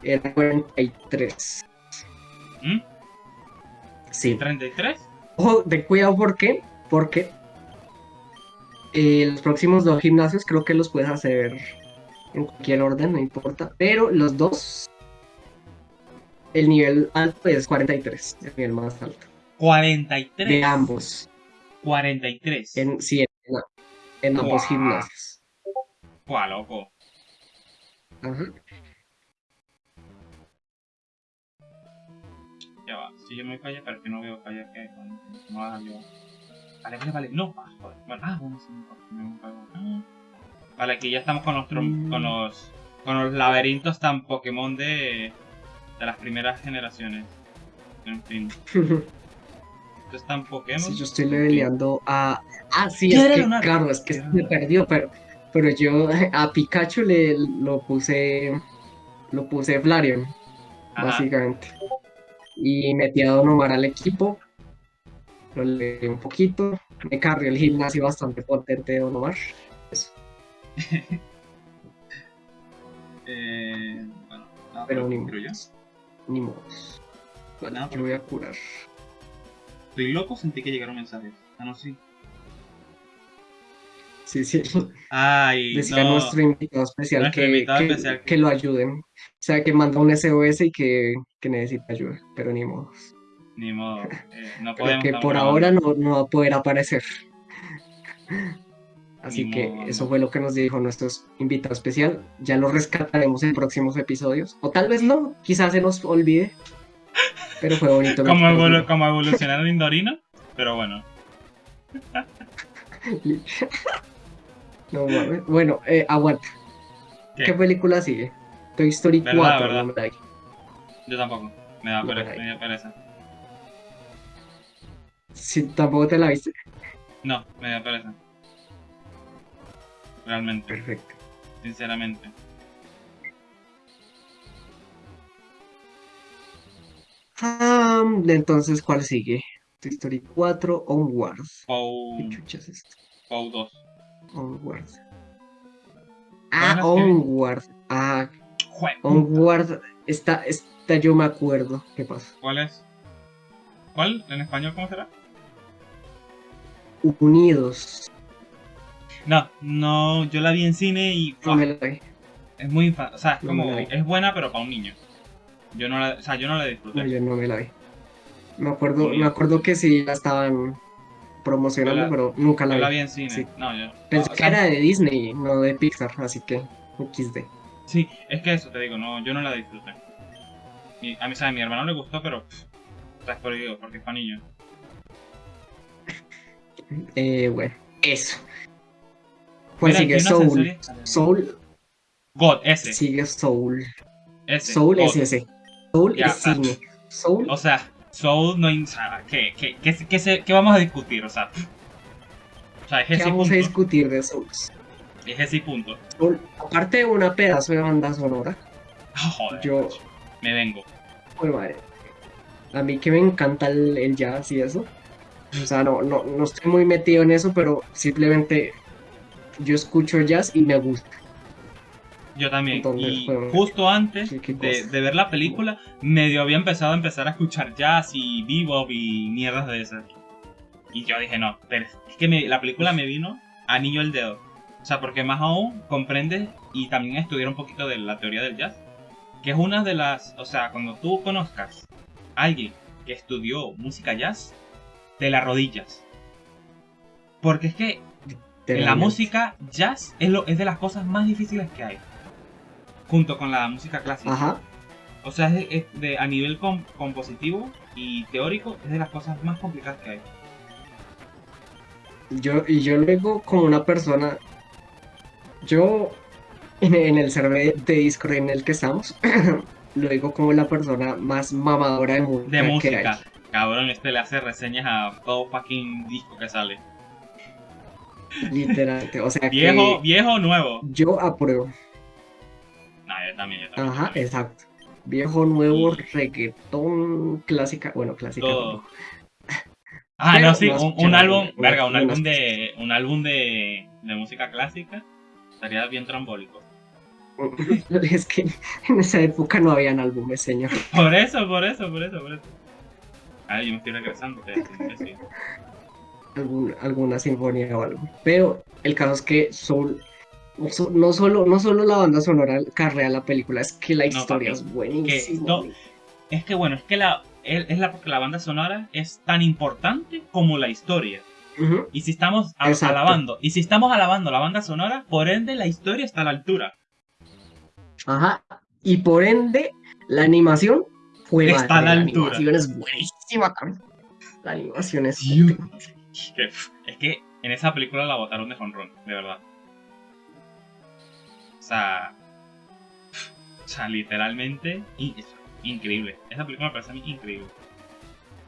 Era 43. ¿Mm? Sí. ¿33? Ojo, de cuidado, ¿por qué? Porque eh, los próximos dos gimnasios creo que los puedes hacer en cualquier orden, no importa. Pero los dos, el nivel alto es 43, el nivel más alto. 43. De ambos. 43. En, sí, en, en ambos Guau. gimnasios. Buah, loco. Ajá. Ya va. Si yo me callo, pero es que no veo callar que no haga yo. Vale, vale, vale. No, ah, joder. Bueno, ah, bueno, sí. Ah. Vale, aquí ya estamos con los, trom- Mm. con los con los laberintos tan Pokémon de, de las primeras generaciones. En fin. [LAUGHS] Esto es tan Pokémon. Sí, yo estoy leveleando a. Ah, sí, claro, es que se perdió, pero, pero yo [LAUGHS] a Pikachu le lo puse. Lo puse Flareon, Ajá. básicamente. Y metí a Don Omar al equipo. Lo leí un poquito. Me cargué el gimnasio bastante potente de Don Omar. Eso. [LAUGHS] Eh, bueno, Pero creo yo. Ni modo. Bueno, No, yo voy a curar. estoy loco, sentí que llegaron mensajes. Ah, no, sí. Sí, sí. Ay, [LAUGHS] Decía no. nuestro invitado especial, Nuestro que, invitado que- especial. que lo ayuden. O sea, que manda un SOS y que, que necesita ayuda, pero ni modo. Ni modo. eh, no [LAUGHS] podemos. que por ahora no, no va a poder aparecer. Así que eso fue lo que nos dijo nuestro invitado especial. Ya lo rescataremos en próximos episodios. O tal vez no, quizás se nos olvide. Pero fue bonito. Como, [LAUGHS] evolu- como evolucionaron Indorino. Pero bueno. No mames. Bueno, eh, aguanta. ¿Qué? ¿Qué? película sigue? Toy Story ¿Verdad, 4. verdad? no me. Yo tampoco. Me da No, pereza. Me da pereza. Si tampoco te la viste. No, me da pereza. Realmente. Perfecto. Sinceramente. Entonces, ¿cuál sigue? Toy Story 4, Onward. Pou. ¿Qué chuchas es esto? Pou 2. Onward. ¿Cuál Ah, que- Onward. Ah, Jue- Onward. Esta, esta yo me acuerdo. ¿Qué pasa? ¿Cuál es? ¿Cuál? ¿En español cómo será? Unidos. No, no, yo la vi en cine y No me la vi. es muy infa- o sea, es No como vi. es buena pero para un niño. Yo no la, o sea, yo no la disfruté. No, yo no me la vi. Me acuerdo, me acuerdo que sí la estaban promocionando, la- pero nunca la Yo la vi. vi en cine. Sí. No, yo. Pensé que sea, era de Disney, no de Pixar, así que XD. Sí, es que eso te digo, no, yo no la disfruté. Mi- a mí, a mi hermano le gustó, pero pff, o sea, es por digo, porque es para niños. Eh, bueno, eso. Pues Mira, sigue Soul. Soul God, ese, sigue Soul. Soul God. es ese. Soul Ya, es cine. Soul O sea, Soul no o sea, ¿qué, qué, qué, qué, se- qué vamos a discutir? O sea, o sea, es ¿Qué ese vamos a discutir de Souls? Es ese punto. Soul, aparte de una pedazo de banda sonora, Ah, joder, yo, me vengo. pues madre, a mí que me encanta el, el jazz y eso. O sea, no, no, no estoy muy metido en eso, pero simplemente yo escucho jazz y me gusta. Yo también. Entonces, y justo antes de, de ver la película, medio había empezado a empezar a escuchar jazz y bebop y mierdas de esas. Y yo dije, no, pero es que me- la película me vino anillo el dedo. O sea, porque más aún comprende y también estudiar un poquito de la teoría del jazz. Que es una de las, o sea, cuando tú conozcas a alguien que estudió música jazz, te la rodillas. Porque es que Te la música jazz es, lo, es de las cosas más difíciles que hay. Junto con la música clásica. Ajá. O sea, es, es de, a nivel com- compositivo y teórico, es de las cosas más complicadas que hay. Yo, y yo luego como una persona, yo en, en el server de Discord en el que estamos, [COUGHS] lo digo como la persona más mamadora de música. De música. Cabrón, este le hace reseñas a todo fucking disco que sale. Literalmente. O sea Viejo, que viejo nuevo. yo apruebo. No, yo también, yo también. Ajá, también. exacto. Viejo, nuevo, Y- reggaetón, clásica. Bueno, clásica. Todo. Ah, Pero no, sí, un, álbum, verga, un álbum de, un álbum de, de música clásica estaría bien trambólico. [LAUGHS] Es que en esa época no habían álbumes, señor. Por eso, por eso, por eso, por eso. Ah, yo me estoy regresando. te- te- te-. Algún- alguna sinfonía o algo. Pero el caso es que Soul, no so- no solo, no solo la banda sonora carrea la película, es que la No, historia papi, es buenísima. no, Es que bueno, es que la, es la, porque la banda sonora es tan importante como la historia. Y si estamos a- alabando, y si estamos alabando la banda sonora, por ende la historia está a la altura. Ajá. Y por ende, la animación fue Está a la altura. animación es buenísima, cabrón. La animación es Es que en esa película la botaron de jonrón, de verdad. O sea, o sea, literalmente increíble. Esa película me parece a mí increíble.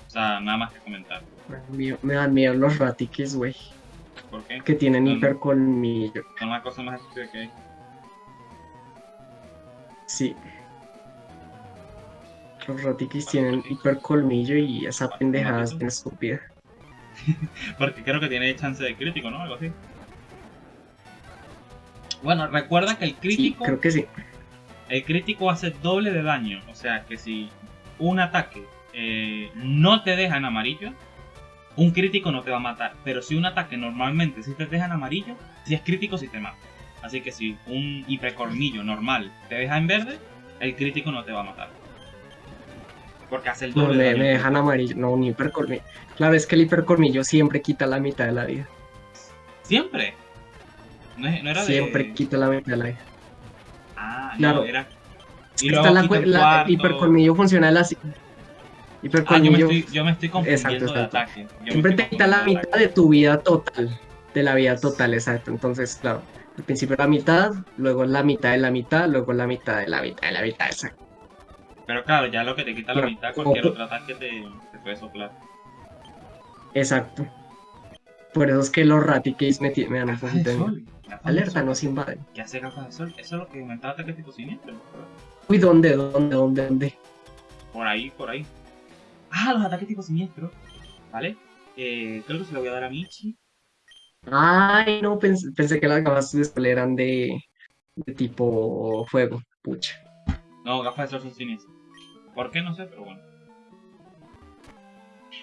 O sea, nada más que comentar. Me dan miedo- Me dan miedo los ratiques, güey. ¿Por qué? Que tienen Mm. hipercolmillo. Son las cosas más estúpidas que hay. Sí. Los ratiques tienen hipercolmillo y esa pendejada es bien estúpida. [LAUGHS] Porque creo que tiene chance de crítico, ¿no? Algo así. Bueno, recuerda que el Sí, crítico, creo que sí. el crítico hace doble de daño. O sea que si un ataque eh, no te deja en amarillo, un crítico no te va a matar. Pero si un ataque normalmente si te deja en amarillo, si es crítico si te mata. Así que si un hipercornillo normal te deja en verde, el crítico no te va a matar. Porque hace el No, doble de me, me dejan amarillo. No, un hipercornillo. Claro, es que el hipercornillo siempre quita la mitad de la vida. Siempre. No, no era Siempre de... quita la mitad de la vida. Ah, Claro. no, era... Y Está luego la, quita cue- un la- hipercolmillo funciona así. Ah, yo me, Hipercolmillo estoy, yo me estoy confundiendo Exacto, de exacto. ataque. Yo siempre te quita la de mitad de tu vida total. De la vida total, exacto. Entonces, claro, al principio la mitad, luego la mitad de la mitad, luego la mitad de la mitad de la mitad, exacto. Pero claro, ya lo que te quita la mitad, cualquier otro ataque te, te puede soplar. Exacto. Por eso es que los raticase me, me dan un de Alerta, sol. nos invaden. ¿Qué hace gafas de sol? Eso es lo que aumenta el ataque tipo siniestro. Uy, ¿dónde, dónde, dónde, dónde? Por ahí, por ahí. Ah, los ataques tipo siniestro. ¿Vale? Eh, creo que se lo voy a dar a Michi. Ay, no, pensé, pensé que las gafas de sol eran de, de tipo fuego. Pucha. No, gafas de sol son siniestros. ¿Por qué? No sé, pero bueno.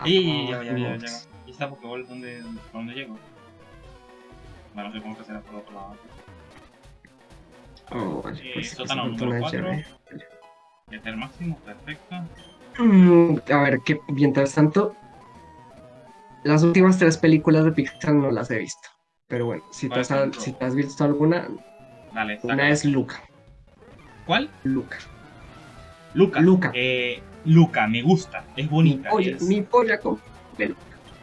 Ey, ey, ya, ya, ya, ya. ¿Y esta Pokéball dónde, dónde, llego? Bueno, supongo que será por otro lado. Oh, vale, Eh, pues, sótano pues, número una 4. llave. Meter máximo, perfecto. Mm, a ver, que mientras tanto, las últimas tres películas de Pixar no las he visto. Pero bueno, si te ¿Cuál has, si te has visto alguna, Dale, una es Luca. ¿Cuál? Luca. Luca. Luca. Eh, Luca, me gusta. Es Mi bonita. polla, es, mi polla con pelo.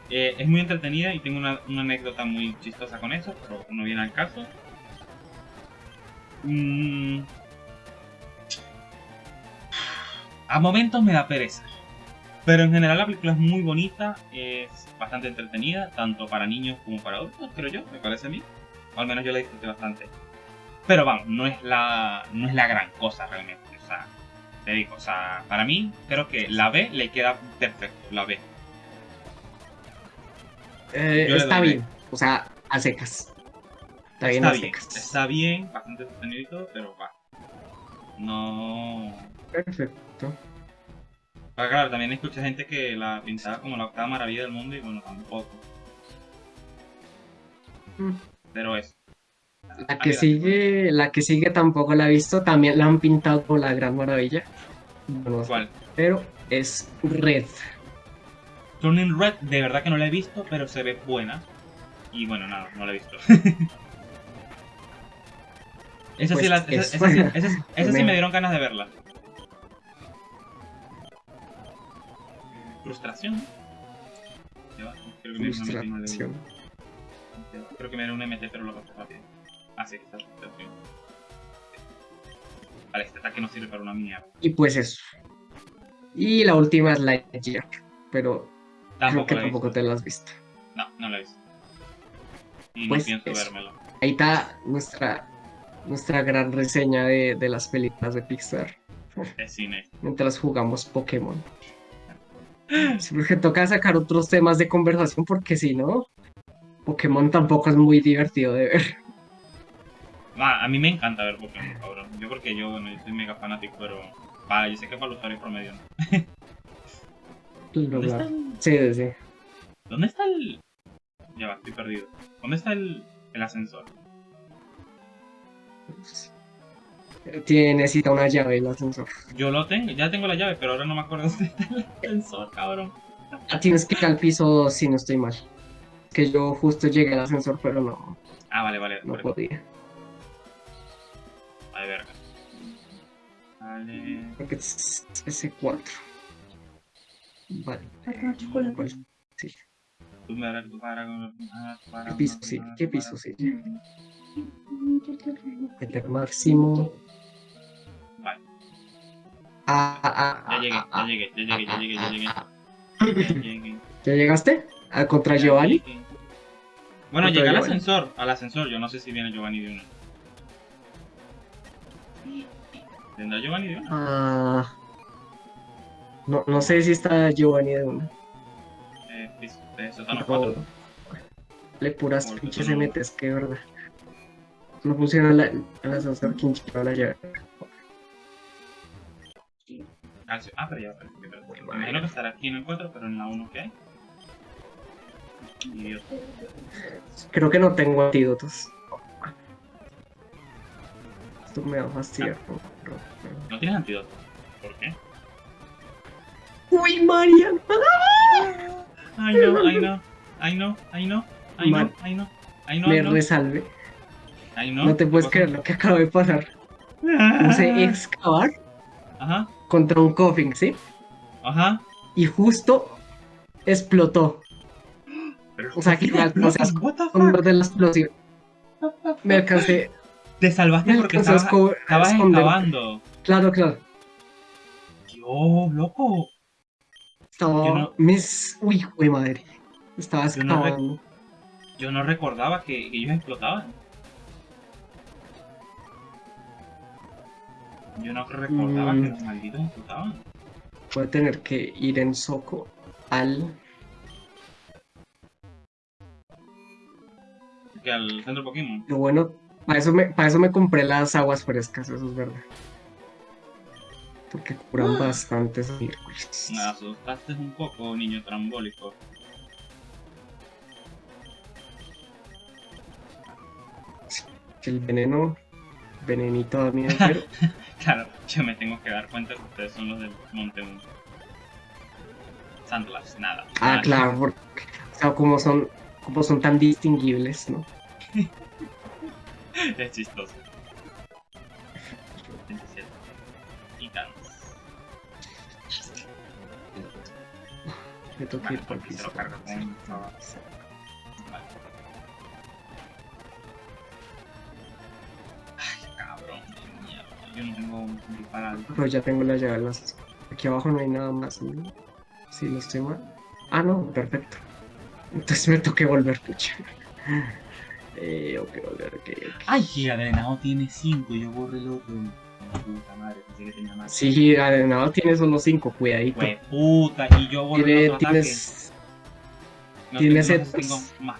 eh, es muy entretenida y tengo una, una anécdota muy chistosa con eso, pero no viene al caso. Mm. A momentos me da pereza. Pero en general la película es muy bonita, es bastante entretenida, tanto para niños como para adultos, creo yo, me parece a mí. O al menos yo la disfruté bastante. Pero vamos, no es la, no es la gran cosa realmente. O sea, te digo, o sea, para mí creo que la B le queda perfecto, la B. Eh, está bien, o sea, a secas. Está bien está a bien, secas. está bien, bastante todo, pero va. No. Perfecto. Pero claro, también escuché gente que la pintaba como la octava maravilla del mundo y bueno, tampoco. Mm. Pero eso. La que sigue, la que sigue tampoco la he visto, también la han pintado como la gran maravilla. No sé, ¿Cuál? pero es Red. Turning Red, de verdad que no la he visto, pero se ve buena. Y bueno, nada, no la he visto. [LAUGHS] esa sí, Pues la, es esa, esa sí, esa sí- esa sí me dieron ganas de verla. Frustración. Creo que me dieron una. Frustración. Creo que me dieron un MT, pero lo pasé rápido. Ah, sí, está frustración. Vale, este ataque no sirve para una mierda. Y pues eso. Y la última es Lightyear, pero Tampoco creo que la tampoco visto. te la has visto. No, no la he visto. Y Pues no pienso vérmelo. Ahí está nuestra, nuestra gran reseña de, de las películas de Pixar Es cine. mientras jugamos Pokémon. [GASPS] Sí, porque toca sacar otros temas de conversación porque si no, Pokémon tampoco es muy divertido de ver. Ah, a mí me encanta ver Pokémon, cabrón. Yo porque yo, bueno, yo soy mega fanático, pero... Vale, yo sé que para los usuarios promedio no. [LAUGHS] ¿Dónde está el...? Sí, sí. ¿Dónde está el...? Ya va, estoy perdido. ¿Dónde está el, el ascensor? Tiene, necesita una llave el ascensor. Yo lo tengo, ya tengo la llave, pero ahora no me acuerdo [LAUGHS] dónde está el ascensor, cabrón. Ah, Tienes que ir al piso si no estoy mal. Que yo justo llegué al ascensor, pero no, Ah, vale, vale. no podía. Vale verga. Vale... Porque es S4. Vale. Pues, sí. Tú me harás tu para... ah, tu para- ¿Qué piso sí? ¿Qué piso sí? Meter máximo. Vale. Ah, ah, ah, Ya llegué, ah, ya ah, llegué, ya llegué, ya llegué, ya llegué. ah, Ya llegué. ¿Ya llegaste? ¿A contra Giovanni? Bueno, llegué al ascensor, al ascensor, yo no sé si viene Giovanni de uno. ¿Tendrá Giovanni de uno? Ah, no, no sé si está Giovanni de una. Eh, Pero 4. le puras pinches no- MTs, que verdad. No funciona la, ascensor, ¿quién lleva la llave? Ah. Ah, pero ya, pero, pero- me imagino que estará aquí en el 4, pero en la 1 que hay. Idiota. Creo que no tengo antídotos. Me va a fastidiar. ¿No tienes antídoto? ¿Por qué? Uy, Marian. [LAUGHS] Ay no, ay no, ay no, ay no, ay no, ay no, ay no, Me resalve. ay no. No te puedes ¿Qué creer lo que acaba de pasar. [LAUGHS] Puse excavar Ajá, contra un coffin, ¿sí? ajá. Y justo explotó. [GASPS] Pero, O sea, que me alcancé a What the esconder fuck? de la explosión. Me alcancé, Te salvaste me porque a estabas, estabas excavando. Claro, claro. Dios, loco. Estaba. No- Mis. Uy, güey, madre. Estaba Yo no excavando. Yo no recordaba que, que ellos explotaban. Yo no recordaba Mm. que los malditos explotaban. Voy a tener que ir en soco al. Que al centro Pokémon. Lo bueno, para eso me, para eso me compré las aguas frescas, eso es verdad. Porque curan bastantes miércoles. Me asustaste un poco, niño trambólico. El veneno, venenito da miedo, pero [LAUGHS] Claro, yo me tengo que dar cuenta que ustedes son los del Monte Moon. Sandlash, nada. Ah, nada. claro, porque o sea, como son, como son tan distinguibles, ¿no? [LAUGHS] [LAUGHS] Es chistoso. 27. Y. Me toca ir por piso. lo. Ay, cabrón, mierda. Yo no tengo un disparado. Pero ya tengo la llave. Aquí abajo no hay nada más. ¿no? Si no estoy mal. Ah, no, perfecto. Entonces me toqué volver, pucha. Eh, ok, ok, ok. Ay, que Adrenado tiene 5 y yo borré el otro. Puta madre, pensé que tenía más. Sí, Arenado tiene solo 5, cuidadito. Fue puta, y yo borré Tiene- el otro tienes. ataque. No tiene tengo, tengo más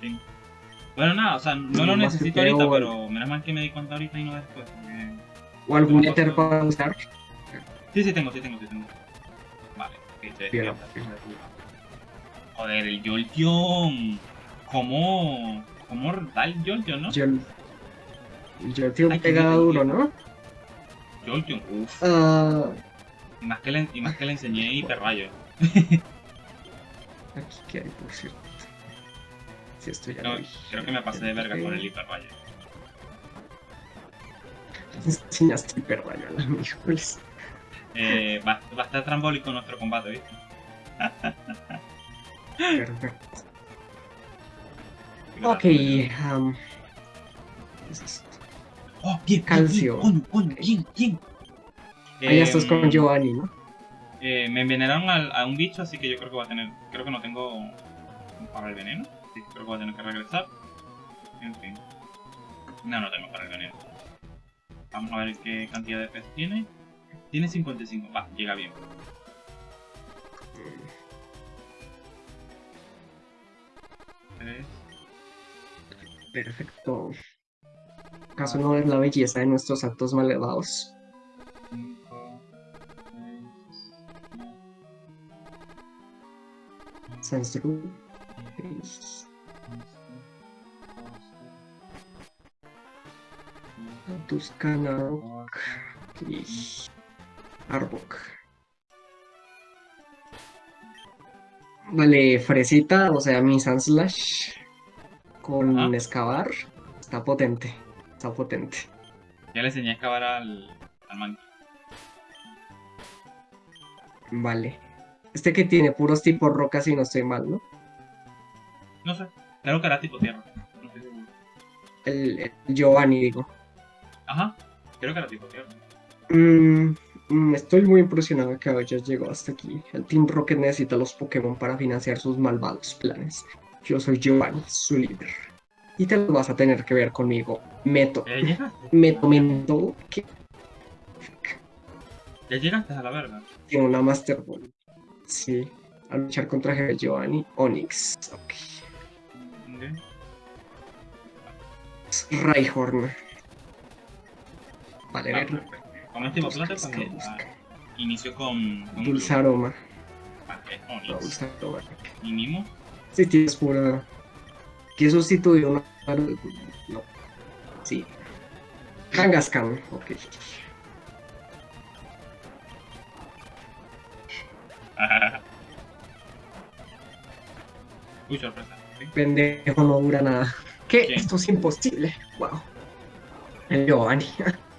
fin. Bueno, nada, o sea, no lo necesito ahorita, o- pero menos mal que me di cuenta ahorita y no después. porque- O algún éter para usar. Sí, sí tengo, sí tengo, sí tengo. Vale, ok, despierta. Joder, el Jolteon. ¿Cómo? ¿Cómo da el Jolteon, no? Ay, qué pega duro. ¿no? Jolteon, uff. Ah, Y más que le, y más que le enseñé hiperrayo. [LAUGHS] aquí que hay, por cierto. Si esto ya No, lo vi. creo que me pasé de verga con el hiperrayo. [LAUGHS] Enseñaste hiperrayo a [LAUGHS] miércoles. Eh, va, va a estar trambólico nuestro combate, ¿viste? Perfecto. Ok, um. Oh, bien, Calcio. bien, bien, bien. Ah, ya estás con Em, Giovanni, ¿no? Eh, me envenenaron a un bicho, así que yo creo que va a tener. Creo que no tengo para el veneno. Así que creo que voy a tener que regresar. En fin. No, no tengo para el veneno. Vamos a ver qué cantidad de pez tiene. Tiene 55. Va, llega bien. Perfecto. ¿Acaso no es la belleza de nuestros actos mal elevados? cinco, seis, Sensru. Tuscana. Arbok. Vale, Fresita, o sea, mi Sunslash con Ajá. excavar. Está potente. Está potente. Ya le enseñé a excavar al, al monkey. Vale. Este que tiene puros tipos rocas y no estoy mal, ¿no? No sé, creo que era tipo tierra. No estoy seguro. El, el Giovanni, digo. Ajá, creo que era tipo tierra. Mm, mm, estoy muy impresionado que hayas llegado hasta aquí. El Team Rocket necesita los Pokémon para financiar sus malvados planes. Yo soy Giovanni, su líder. Y te lo vas a tener que ver conmigo. Meto. Ya. Meto Mento, que Ya llegaste a la verga. tiene una Master Ball. Sí. A luchar contra Jefe Giovanni. Onix. Ok. Rhyhorn. Vale, Ah, ver. Con este plata Busca, también. busca. ah, inicio con. con Dulce aroma. Ah, No, usando Barrack. ¿Y Mimo? Sí, tienes pura. ¿Qué sustituyó una? No. Sí. Kangaskhan, ok. [LAUGHS] Uy, sorpresa. Sí. Pendejo no dura nada. ¿Qué? ¿Qué? Esto es imposible. Wow. El Giovanni. [LAUGHS]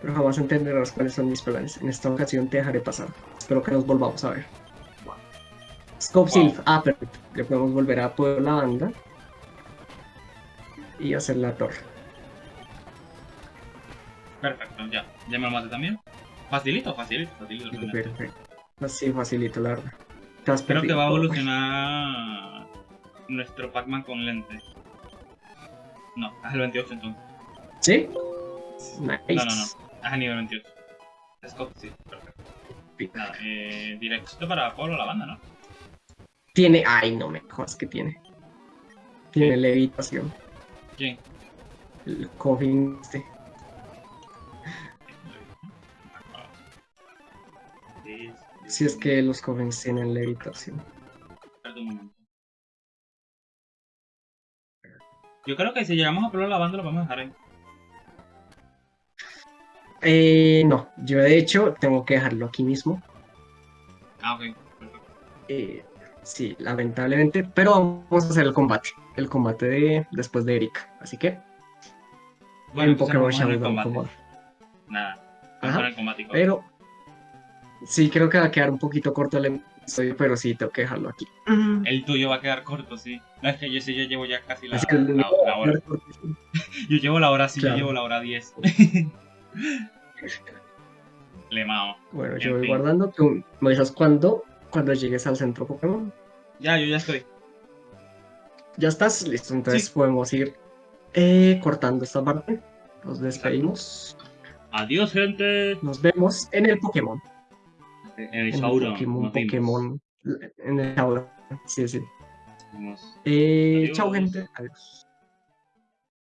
Pero jamás entenderás cuáles son mis planes. En esta ocasión te dejaré pasar. Espero que nos volvamos a ver. Scope Wow. Ah, perfecto. Le podemos volver a poner la banda. Y hacer la torre. Perfecto, ya. Ya me lo maté también. Facilito, facilito, facilito. Perfecto. Así facilito, la verdad. Creo que va a evolucionar nuestro Pac-Man con lente. No, es el 28 entonces. ¿Sí? Nice. No, no, no. El nivel 28. Scott, sí, perfecto. Nada, eh, directo para Polo la banda, ¿no? Tiene. Ay, no me jodas que tiene. Tiene levitación. ¿Quién? El coffin este. Si es que los cofins tienen levitación. Yo creo que si llegamos a Polo la banda lo vamos a dejar ahí. Eh, no, yo de hecho tengo que dejarlo aquí mismo. Ah, ok. Perfecto. Eh, sí, lamentablemente. Pero vamos a hacer el combate. El combate de después de Erika. Así que. Bueno, en Pokémon Shadow combate. Nada. Ajá, el combate. Pero. Sí, creo que va a quedar un poquito corto el episodio, pero sí, tengo que dejarlo aquí. El tuyo va a quedar corto, sí. No, es que yo sí, yo llevo ya casi la, hora. [LAUGHS] Yo llevo la hora, sí, Claro. yo llevo la hora 10. [LAUGHS] Le mao. Bueno, En yo voy fin. guardando. Tú me avisas cuando, cuando llegues al centro Pokémon. Ya, yo ya estoy. Ya estás listo, entonces Sí. podemos ir eh, cortando esta parte. Nos despedimos. Adiós, gente. Nos vemos en el Pokémon. En el Sauron. Pokémon. Pokémon. En el Sauron. Sí, sí. Eh, chao, gente. Adiós.